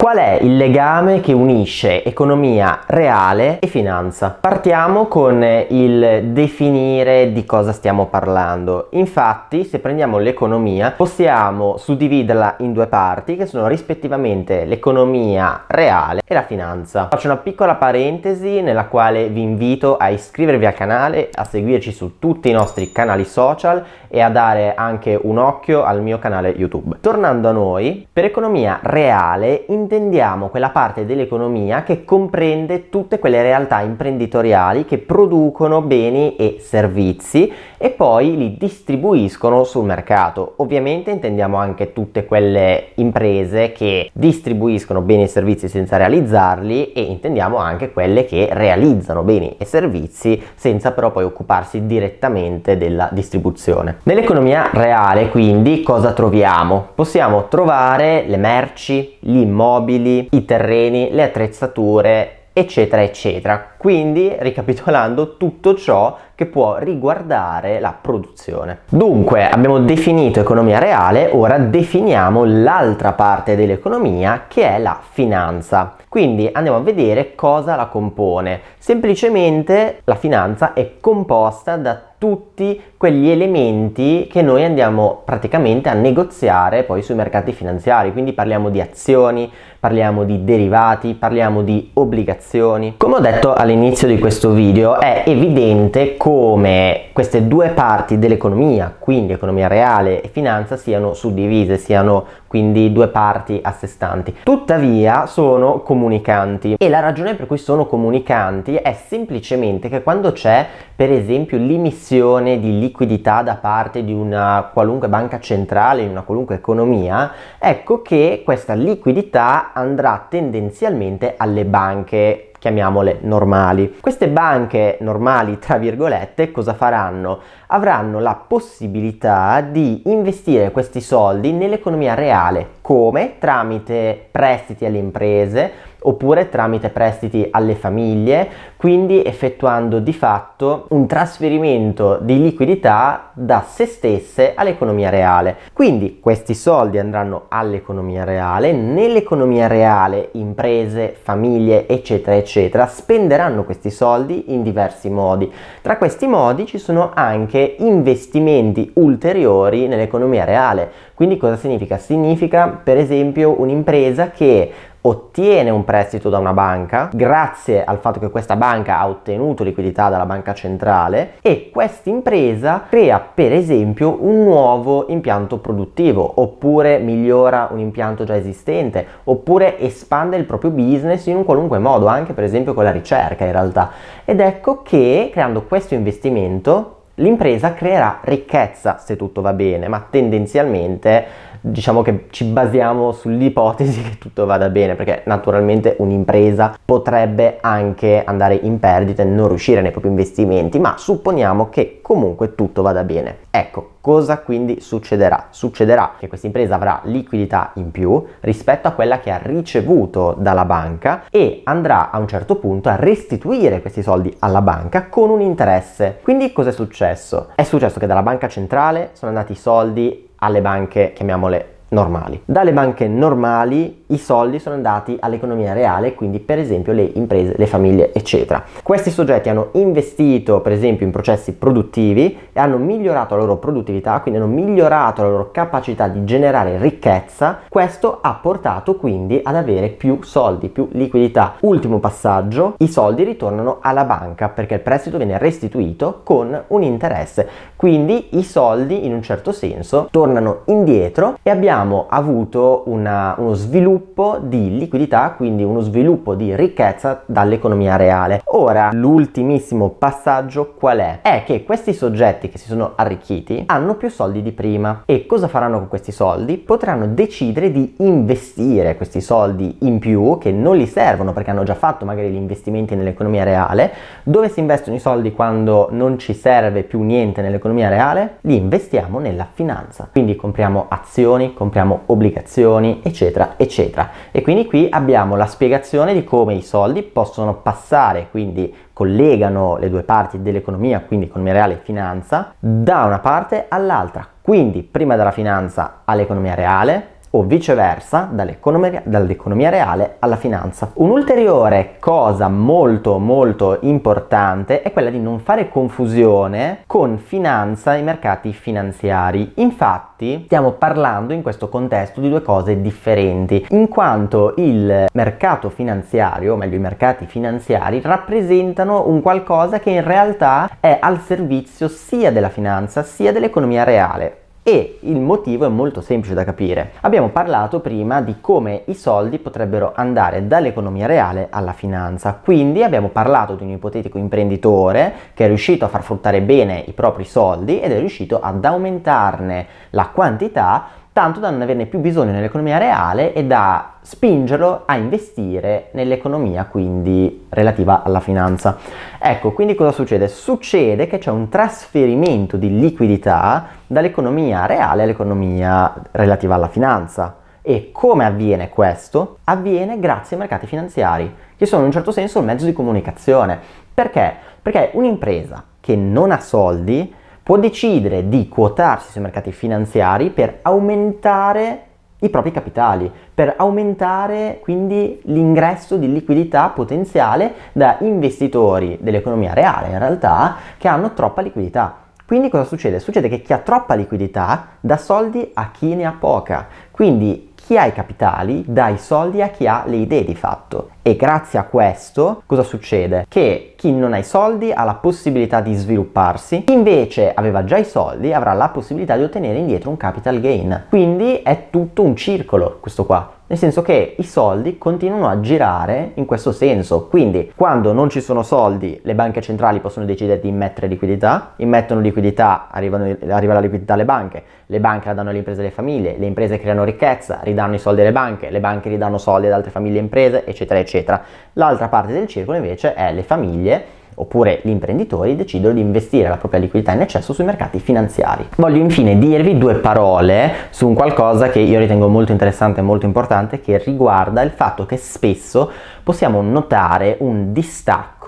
Qual è il legame che unisce economia reale e finanza? Partiamo con il definire di cosa stiamo parlando. Infatti, se prendiamo l'economia, possiamo suddividerla in due parti che sono rispettivamente l'economia reale e la finanza. Faccio una piccola parentesi nella quale vi invito a iscrivervi al canale, a seguirci su tutti i nostri canali social e a dare anche un occhio al mio canale YouTube. Tornando a noi, per economia reale intendiamo quella parte dell'economia che comprende tutte quelle realtà imprenditoriali che producono beni e servizi e poi li distribuiscono sul mercato. Ovviamente intendiamo anche tutte quelle imprese che distribuiscono beni e servizi senza realizzarli e intendiamo anche quelle che realizzano beni e servizi senza però poi occuparsi direttamente della distribuzione. Nell'economia reale quindi cosa troviamo? Possiamo trovare le merci, gli immobili, i terreni, le attrezzature eccetera eccetera quindi ricapitolando tutto ciò che può riguardare la produzione. Dunque abbiamo definito economia reale ora definiamo l'altra parte dell'economia che è la finanza. Quindi andiamo a vedere cosa la compone. Semplicemente la finanza è composta da tutti quegli elementi che noi andiamo praticamente a negoziare poi sui mercati finanziari. Quindi parliamo di azioni parliamo di derivati parliamo di obbligazioni. Come ho detto all'inizio di questo video è evidente come queste due parti dell'economia quindi economia reale e finanza siano suddivise siano quindi due parti a sé stanti. Tuttavia sono comunicanti. E la ragione per cui sono comunicanti è semplicemente che quando c'è per esempio l'emissione di liquidità da parte di una qualunque banca centrale in una qualunque economia ecco che questa liquidità andrà tendenzialmente alle banche chiamiamole normali. Queste banche normali, tra virgolette, cosa faranno? Avranno la possibilità di investire questi soldi nell'economia reale, come? Tramite prestiti alle imprese, oppure tramite prestiti alle famiglie, quindi effettuando di fatto un trasferimento di liquidità da se stesse all'economia reale. Quindi questi soldi andranno all'economia reale, nell'economia reale imprese, famiglie, eccetera, eccetera, spenderanno questi soldi in diversi modi. Tra questi modi ci sono anche investimenti ulteriori nell'economia reale. Quindi cosa significa? Significa per esempio un'impresa che ottiene un prestito da una banca grazie al fatto che questa banca ha ottenuto liquidità dalla banca centrale e questa impresa crea per esempio un nuovo impianto produttivo oppure migliora un impianto già esistente oppure espande il proprio business in un qualunque modo anche per esempio con la ricerca in realtà. Ed ecco che creando questo investimento l'impresa creerà ricchezza se tutto va bene ma tendenzialmente diciamo che ci basiamo sull'ipotesi che tutto vada bene perché naturalmente un'impresa potrebbe anche andare in perdita e non riuscire nei propri investimenti ma supponiamo che comunque tutto vada bene. Ecco cosa quindi succederà? Succederà che questa impresa avrà liquidità in più rispetto a quella che ha ricevuto dalla banca e andrà a un certo punto a restituire questi soldi alla banca con un interesse. Quindi cosa è successo? È successo che dalla banca centrale sono andati i soldi alle banche, chiamiamole normali. Dalle banche normali i soldi sono andati all'economia reale, quindi per esempio le imprese, le famiglie, eccetera. Questi soggetti hanno investito per esempio in processi produttivi e hanno migliorato la loro produttività, quindi hanno migliorato la loro capacità di generare ricchezza. Questo ha portato quindi ad avere più soldi, più liquidità. Ultimo passaggio, i soldi ritornano alla banca perché il prestito viene restituito con un interesse. Quindi i soldi in un certo senso tornano indietro e abbiamo avuto una, uno sviluppo di liquidità, quindi uno sviluppo di ricchezza dall'economia reale. Ora, l'ultimissimo passaggio qual è? È che questi soggetti che si sono arricchiti hanno più soldi di prima e cosa faranno con questi soldi? Potranno decidere di investire questi soldi in più che non li servono perché hanno già fatto magari gli investimenti nell'economia reale. Dove si investono i soldi quando non ci serve più niente nell'economia reale? Li investiamo nella finanza. Quindi compriamo azioni, compriamo obbligazioni, eccetera, eccetera eccetera. E quindi qui abbiamo la spiegazione di come i soldi possono passare, quindi collegano le due parti dell'economia, quindi economia reale e finanza, da una parte all'altra. Quindi prima dalla finanza all'economia reale, o viceversa dall'economia, dall'economia reale alla finanza. Un'ulteriore cosa molto molto importante è quella di non fare confusione con finanza e mercati finanziari. Infatti stiamo parlando in questo contesto di due cose differenti, in quanto il mercato finanziario, o meglio i mercati finanziari, rappresentano un qualcosa che in realtà è al servizio sia della finanza sia dell'economia reale. E il motivo è molto semplice da capire. Abbiamo parlato prima di come i soldi potrebbero andare dall'economia reale alla finanza, quindi abbiamo parlato di un ipotetico imprenditore che è riuscito a far fruttare bene i propri soldi ed è riuscito ad aumentarne la quantità tanto da non averne più bisogno nell'economia reale e da spingerlo a investire nell'economia quindi relativa alla finanza. Ecco, quindi cosa succede? Succede che c'è un trasferimento di liquidità dall'economia reale all'economia relativa alla finanza. E come avviene questo? Avviene grazie ai mercati finanziari, che sono in un certo senso un mezzo di comunicazione. Perché? Perché un'impresa che non ha soldi può decidere di quotarsi sui mercati finanziari per aumentare i propri capitali, per aumentare quindi l'ingresso di liquidità potenziale da investitori dell'economia reale in realtà che hanno troppa liquidità. Quindi cosa succede? Succede che chi ha troppa liquidità dà soldi a chi ne ha poca. Quindi chi ha i capitali dà i soldi a chi ha le idee di fatto. E grazie a questo cosa succede? Che chi non ha i soldi ha la possibilità di svilupparsi, chi invece aveva già i soldi avrà la possibilità di ottenere indietro un capital gain. Quindi è tutto un circolo questo qua nel senso che i soldi continuano a girare in questo senso. Quindi quando non ci sono soldi le banche centrali possono decidere di immettere liquidità, immettono liquidità, arrivano, arriva la liquidità alle banche, le banche la danno alle imprese e alle famiglie, le imprese creano ricchezza, ridanno i soldi alle banche, le banche ridanno soldi ad altre famiglie e imprese, eccetera, eccetera. L'altra parte del circolo invece è le famiglie oppure gli imprenditori decidono di investire la propria liquidità in eccesso sui mercati finanziari. Voglio infine dirvi due parole su un qualcosa che io ritengo molto interessante e molto importante che riguarda il fatto che spesso possiamo notare un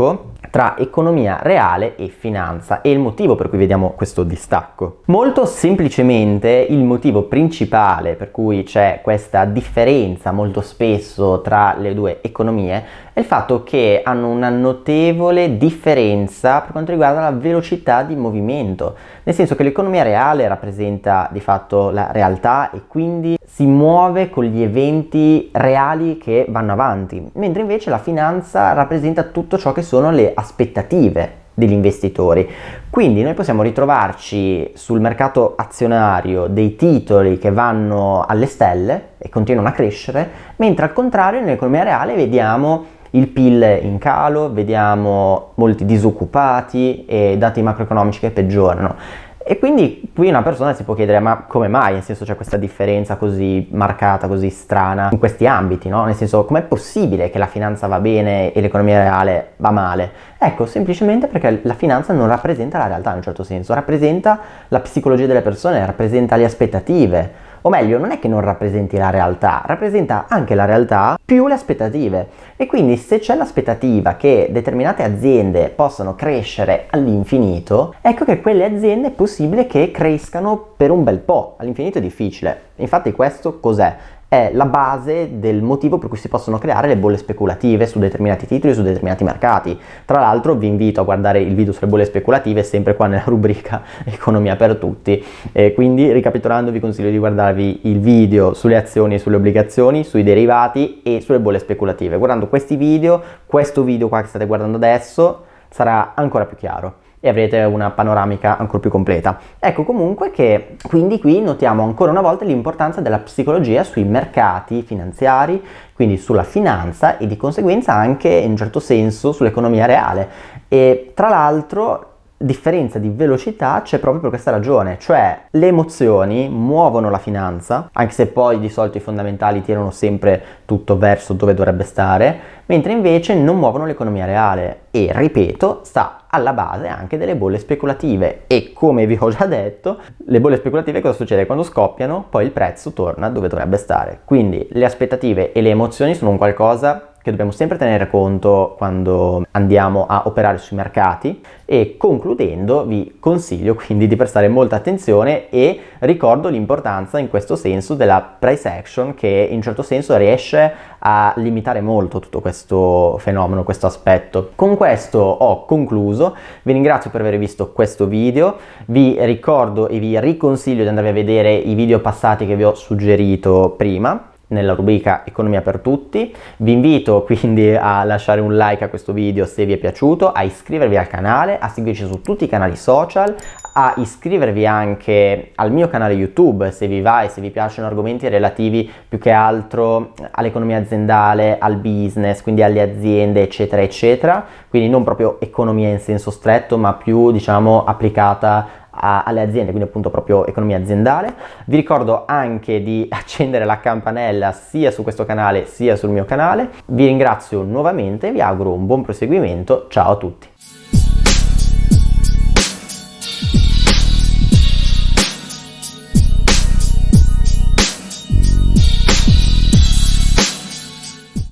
distacco tra economia reale e finanza e il motivo per cui vediamo questo distacco. Molto semplicemente il motivo principale per cui c'è questa differenza molto spesso tra le due economie è il fatto che hanno una notevole differenza per quanto riguarda la velocità di movimento, nel senso che l'economia reale rappresenta di fatto la realtà e quindi si muove con gli eventi reali che vanno avanti, mentre invece la finanza rappresenta tutto ciò che sono le aspettative degli investitori. Quindi noi possiamo ritrovarci sul mercato azionario dei titoli che vanno alle stelle e continuano a crescere, mentre al contrario nell'economia reale vediamo il PIL in calo, vediamo molti disoccupati e dati macroeconomici che peggiorano. E quindi qui una persona si può chiedere ma come mai, nel senso c'è questa differenza così marcata, così strana in questi ambiti, no? Nel senso com'è possibile che la finanza va bene e l'economia reale va male? Ecco, semplicemente perché la finanza non rappresenta la realtà in un certo senso, rappresenta la psicologia delle persone, rappresenta le aspettative, o meglio non è che non rappresenti la realtà, rappresenta anche la realtà più le aspettative e quindi se c'è l'aspettativa che determinate aziende possano crescere all'infinito, ecco che quelle aziende è possibile che crescano per un bel po', all'infinito è difficile. Infatti questo cos'è? È la base del motivo per cui si possono creare le bolle speculative su determinati titoli, su determinati mercati. Tra l'altro vi invito a guardare il video sulle bolle speculative sempre qua nella rubrica Economia per tutti. E quindi ricapitolando vi consiglio di guardarvi il video sulle azioni e sulle obbligazioni, sui derivati e sulle bolle speculative. Guardando questi video, questo video qua che state guardando adesso sarà ancora più chiaro e avrete una panoramica ancora più completa. Ecco comunque che quindi qui notiamo ancora una volta l'importanza della psicologia sui mercati finanziari, quindi sulla finanza e di conseguenza anche in un certo senso sull'economia reale. E tra l'altro differenza di velocità c'è proprio per questa ragione, cioè le emozioni muovono la finanza, anche se poi di solito i fondamentali tirano sempre tutto verso dove dovrebbe stare, mentre invece non muovono l'economia reale. E, ripeto, sta alla base anche delle bolle speculative. E come vi ho già detto, le bolle speculative cosa succede? Quando scoppiano poi il prezzo torna dove dovrebbe stare, quindi le aspettative e le emozioni sono un qualcosa che dobbiamo sempre tenere conto quando andiamo a operare sui mercati e concludendo vi consiglio quindi di prestare molta attenzione e ricordo l'importanza in questo senso della price action che in un certo senso riesce a limitare molto tutto questo fenomeno, questo aspetto. Con questo ho concluso, vi ringrazio per aver visto questo video, vi ricordo e vi riconsiglio di andare a vedere i video passati che vi ho suggerito prima nella rubrica Economia per tutti. Vi invito quindi a lasciare un like a questo video se vi è piaciuto, a iscrivervi al canale, a seguirci su tutti i canali social, a iscrivervi anche al mio canale YouTube se vi va e se vi piacciono argomenti relativi più che altro all'economia aziendale, al business, quindi alle aziende eccetera eccetera, quindi non proprio economia in senso stretto ma più diciamo applicata alle aziende, quindi appunto proprio economia aziendale. Vi ricordo anche di accendere la campanella sia su questo canale sia sul mio canale. Vi ringrazio nuovamente, vi auguro un buon proseguimento, ciao a tutti!